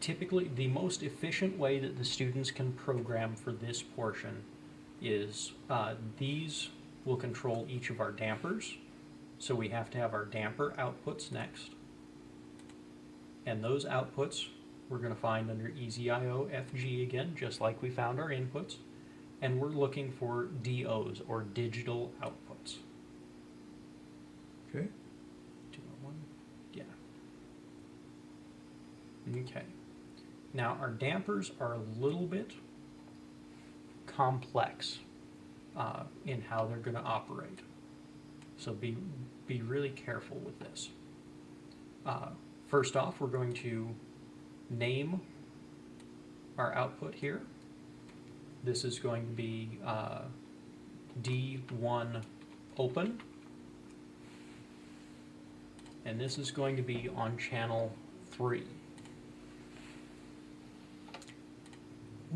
typically, the most efficient way that the students can program for this portion is, uh, these will control each of our dampers. So we have to have our damper outputs next. And those outputs, we're gonna find under EasyIO FG again, just like we found our inputs. And we're looking for DOs, or digital outputs. Okay, Do I want, yeah. Okay. Now, our dampers are a little bit complex uh, in how they're going to operate. So be, be really careful with this. Uh, First off, we're going to name our output here. This is going to be uh, D1 open. And this is going to be on channel three.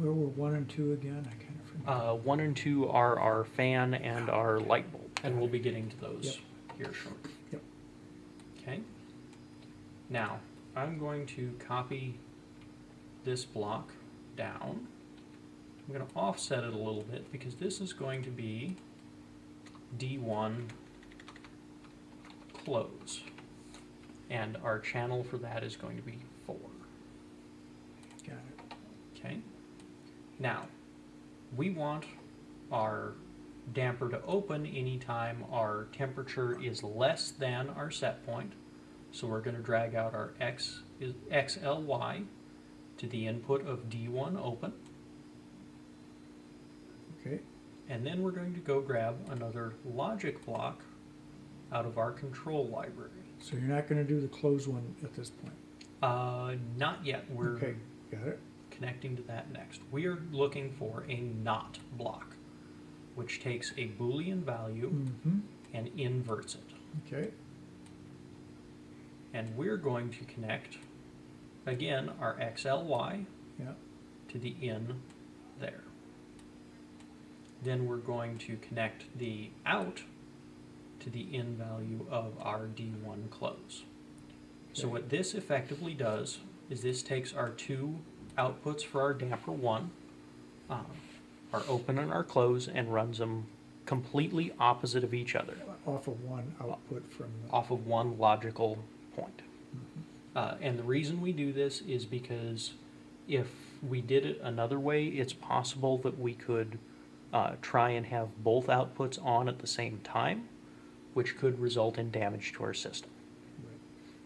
Where were one and two again? I kind of forgot. Uh, one and two are our fan and our light bulb, and we'll be getting to those Yep. here shortly. Yep. Okay. Now, I'm going to copy this block down. I'm going to offset it a little bit because this is going to be D1 close. And our channel for that is going to be 4. Got it. Okay. Now, we want our damper to open anytime our temperature is less than our set point. So we're going to drag out our X is XLY to the input of D1 open. Okay, And then we're going to go grab another logic block out of our control library. so you're not gonna do the close one at this point? Uh, not yet. We're Okay, got it? Connecting to that next. We are looking for a not block, which takes a Boolean value Mm-hmm, and inverts it. okay, And we're going to connect, again, our XLY yeah, to the in there. Then we're going to connect the out to the in value of our D1 close. So what this effectively does is this takes our two outputs for our damper one, um, our open and our close, and runs them completely opposite of each other, off of one output from the, off of one logical point. Mhm. Uh, and the reason we do this is because if we did it another way, it's possible that we could uh, try and have both outputs on at the same time, which could result in damage to our system. Right.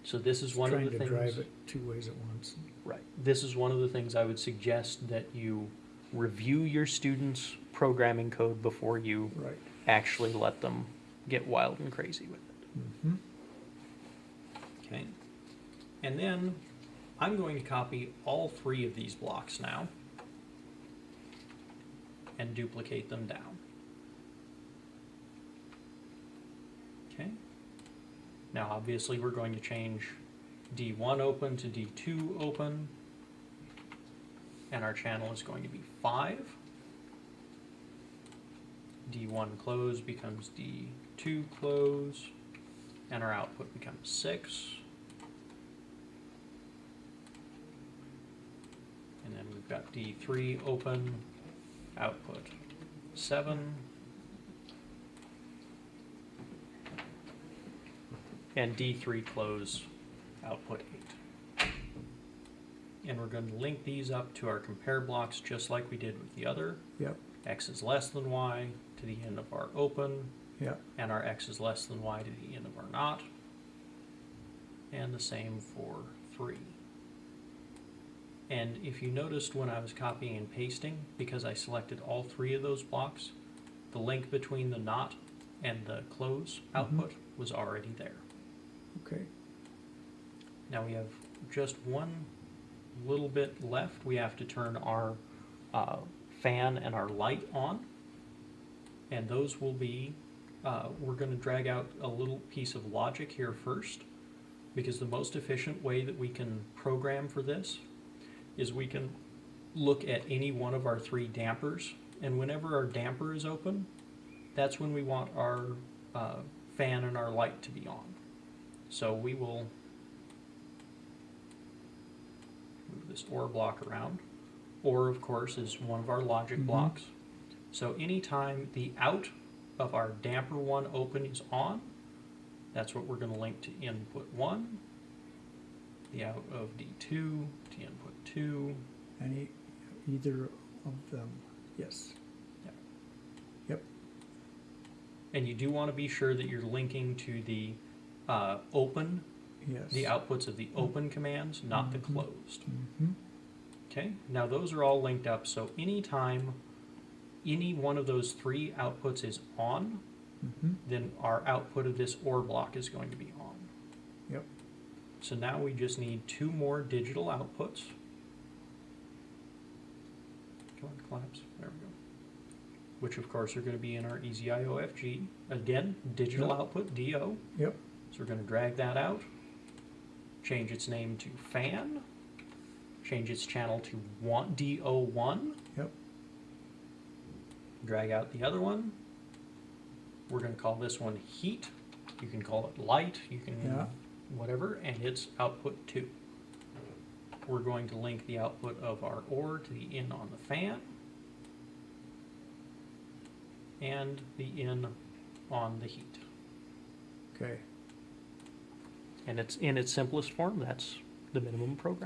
So this is one of the trying to things. drive it two ways at once. Right. This is one of the things I would suggest that you review your students' programming code before you Right. actually let them get wild and crazy with it. Mm-hmm, Okay. And then I'm going to copy all three of these blocks now and duplicate them down. Okay. Now obviously we're going to change D1 open to D2 open and our channel is going to be 5. D1 close becomes D2 close and our output becomes 6. And then we've got D3 open, output 7. And D3 close, output 8. And we're going to link these up to our compare blocks just like we did with the other. yep, X is less than Y to the end of our open, yep, and our x is less than y to the end of our not. And the same for 3. And if you noticed when I was copying and pasting, because I selected all three of those blocks, the link between the not and the close mm-hmm. output was already there. okay, Now we have just one little bit left. We have to turn our uh, fan and our light on. And those will be, uh, we're going to drag out a little piece of logic here first. Because the most efficient way that we can program for this is we can look at any one of our three dampers. And whenever our damper is open, that's when we want our uh, fan and our light to be on. So we will move this OR block around. OR, of course, is one of our logic Mhm. blocks. So anytime the out of our damper one open is on, that's what we're gonna link to input one. The out of D two to input two. Any, either of them, yes. Yep. And you do wanna be sure that you're linking to the, uh, open, Yes. the outputs of the open commands, not the Mhm. closed. hmm Okay, now those are all linked up, so anytime any one of those three outputs is on, hmm then our output of this OR block is going to be on. Yep. So now we just need two more digital outputs. Come on, collapse, there we go. Which of course are gonna be in our E EasyIOFG. Again, digital Yep. output, DO. Yep, So we're gonna drag that out, change its name to fan, change its channel to one, DO one, yep, drag out the other one. We're gonna call this one heat, you can call it light, you can, Yeah. whatever, and it's output two. We're going to link the output of our OR to the in on the fan. And the in on the heat. okay. And it's in its simplest form, that's the minimum program.